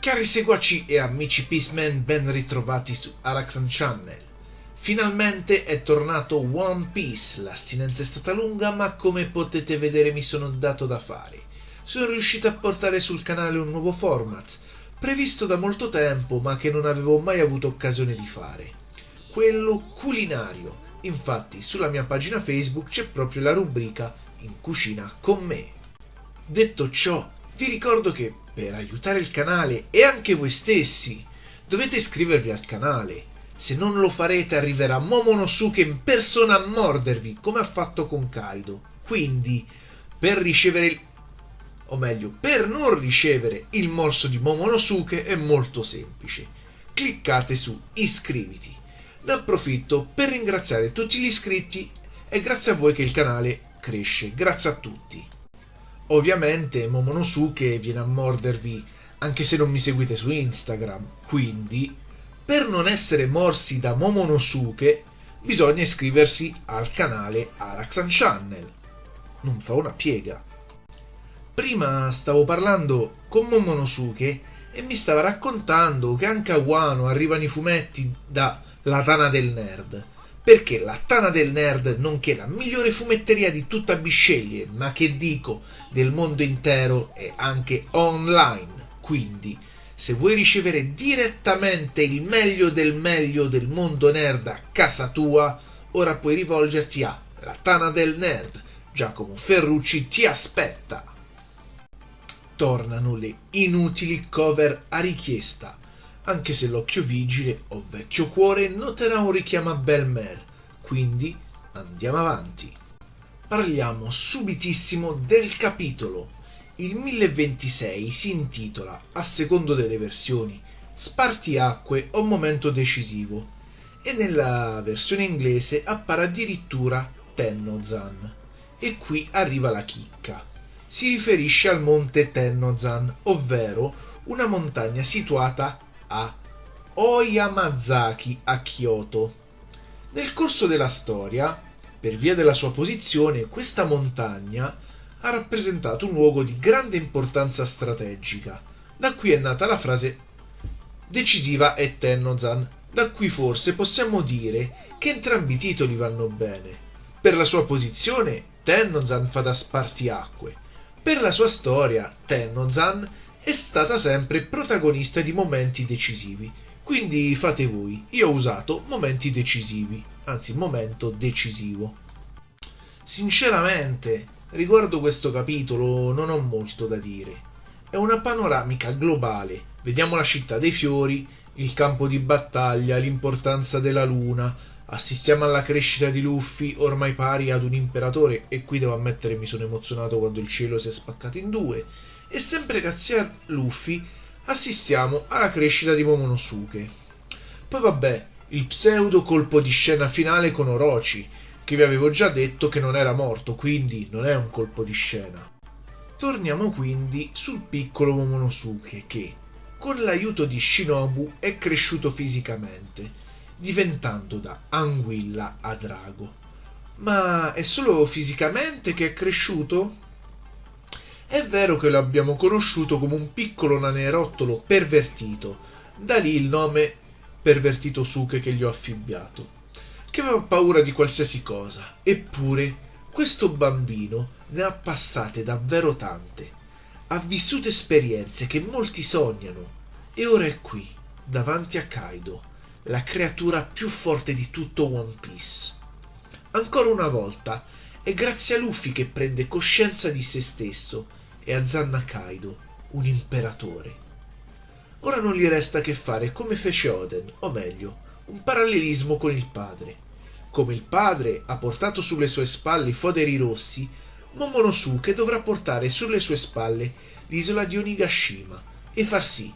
Cari seguaci e amici Peaceman, ben ritrovati su Araxan Channel. Finalmente è tornato One Piece, l'astinenza è stata lunga ma come potete vedere mi sono dato da fare. Sono riuscito a portare sul canale un nuovo format, previsto da molto tempo ma che non avevo mai avuto occasione di fare. Quello culinario. Infatti sulla mia pagina Facebook c'è proprio la rubrica In cucina con me. Detto ciò, vi ricordo che per aiutare il canale e anche voi stessi dovete iscrivervi al canale. Se non lo farete arriverà Momonosuke in persona a mordervi come ha fatto con Kaido. Quindi, per ricevere il... o meglio, per non ricevere il morso di Momonosuke è molto semplice. Cliccate su iscriviti. Ne approfitto per ringraziare tutti gli iscritti e grazie a voi che il canale cresce. Grazie a tutti. Ovviamente Momonosuke viene a mordervi anche se non mi seguite su Instagram, quindi per non essere morsi da Momonosuke bisogna iscriversi al canale Araxan Channel. Non fa una piega. Prima stavo parlando con Momonosuke e mi stava raccontando che anche a Wano arrivano i fumetti da La Tana del Nerd perché la Tana del Nerd, nonché la migliore fumetteria di tutta Bisceglie, ma che dico del mondo intero, è anche online. Quindi, se vuoi ricevere direttamente il meglio del meglio del mondo nerd a casa tua, ora puoi rivolgerti a La Tana del Nerd. Giacomo Ferrucci ti aspetta. Tornano le inutili cover a richiesta anche se l'occhio vigile o vecchio cuore noterà un richiamo a Belmer, quindi andiamo avanti. Parliamo subitissimo del capitolo. Il 1026 si intitola, a secondo delle versioni, Spartiacque o momento decisivo e nella versione inglese appare addirittura Tennozan. E qui arriva la chicca. Si riferisce al monte Tennozan, ovvero una montagna situata a Oyamazaki a Kyoto. Nel corso della storia, per via della sua posizione, questa montagna ha rappresentato un luogo di grande importanza strategica. Da qui è nata la frase decisiva è Tennozan, da cui forse possiamo dire che entrambi i titoli vanno bene. Per la sua posizione, Tennozan fa da spartiacque. Per la sua storia, Tennozan è stata sempre protagonista di momenti decisivi. Quindi fate voi, io ho usato momenti decisivi, anzi momento decisivo. Sinceramente, riguardo questo capitolo non ho molto da dire. È una panoramica globale. Vediamo la città dei fiori, il campo di battaglia, l'importanza della luna, assistiamo alla crescita di Luffy, ormai pari ad un imperatore, e qui devo ammettere mi sono emozionato quando il cielo si è spaccato in due, e sempre grazie a Luffy assistiamo alla crescita di Momonosuke. Poi vabbè, il pseudo colpo di scena finale con Orochi, che vi avevo già detto che non era morto, quindi non è un colpo di scena. Torniamo quindi sul piccolo Momonosuke che, con l'aiuto di Shinobu, è cresciuto fisicamente, diventando da anguilla a drago. Ma è solo fisicamente che è cresciuto? È vero che lo abbiamo conosciuto come un piccolo nanerottolo pervertito, da lì il nome pervertito Suke che gli ho affibbiato, che aveva paura di qualsiasi cosa, eppure questo bambino ne ha passate davvero tante, ha vissuto esperienze che molti sognano. E ora è qui, davanti a Kaido, la creatura più forte di tutto One Piece. Ancora una volta è grazie a Luffy che prende coscienza di se stesso e a Zanna Kaido, un imperatore. Ora non gli resta che fare come fece Oden, o meglio, un parallelismo con il padre. Come il padre ha portato sulle sue spalle i foderi rossi, Momonosuke dovrà portare sulle sue spalle l'isola di Onigashima e far sì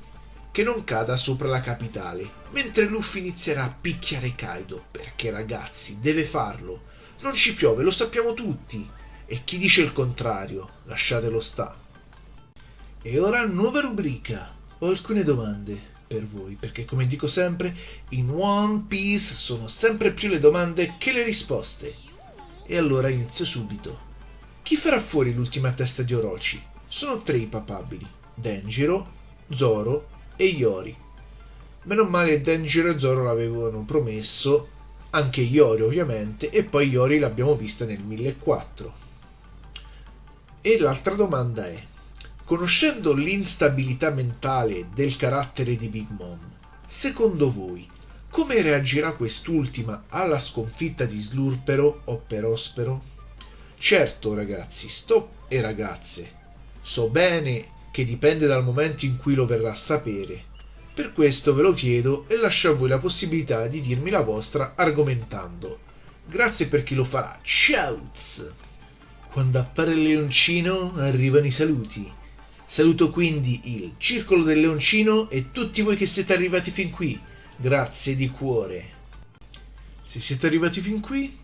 che non cada sopra la capitale, mentre Luffy inizierà a picchiare Kaido, perché ragazzi, deve farlo. Non ci piove, lo sappiamo tutti. E chi dice il contrario, lasciatelo sta. E ora nuova rubrica. Ho alcune domande per voi, perché come dico sempre, in One Piece sono sempre più le domande che le risposte. E allora inizio subito. Chi farà fuori l'ultima testa di Orochi? Sono tre i papabili: Denjiro, Zoro e Iori. Meno male Denjiro e Zoro l'avevano promesso, anche Iori ovviamente, e poi Iori l'abbiamo vista nel 1004. E l'altra domanda è, conoscendo l'instabilità mentale del carattere di Big Mom, secondo voi come reagirà quest'ultima alla sconfitta di Slurpero o Perospero? Certo, ragazzi, sto e ragazze, so bene che dipende dal momento in cui lo verrà a sapere. Per questo ve lo chiedo e lascio a voi la possibilità di dirmi la vostra argomentando. Grazie per chi lo farà. Ciao! Quando appare il leoncino arrivano i saluti. Saluto quindi il Circolo del Leoncino e tutti voi che siete arrivati fin qui Grazie di cuore. Se siete arrivati fin qui,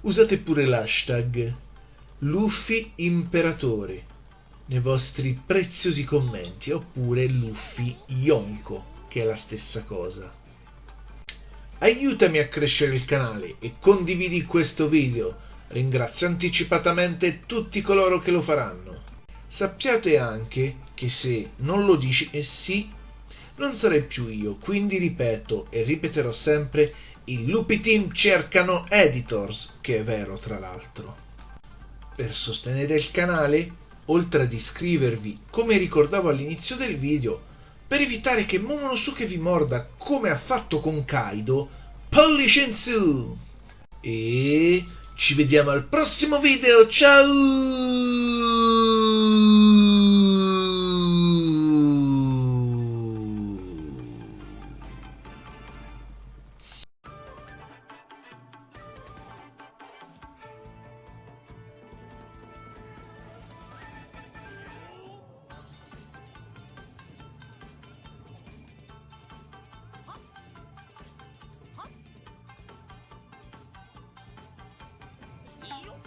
usate pure l'hashtag Luffy Imperatore nei vostri preziosi commenti oppure Luffy Yonko, che è la stessa cosa. Aiutami a crescere il canale e condividi questo video. Ringrazio anticipatamente tutti coloro che lo faranno. Sappiate anche che se non lo dici e sì non sarei più io, quindi ripeto e ripeterò sempre, i Lupi Team cercano editors, che è vero tra l'altro. Per sostenere il canale, oltre ad iscrivervi, come ricordavo all'inizio del video, per evitare che Momonosuke vi morda come ha fatto con Kaido, pollice in su! E ci vediamo al prossimo video, ciao! you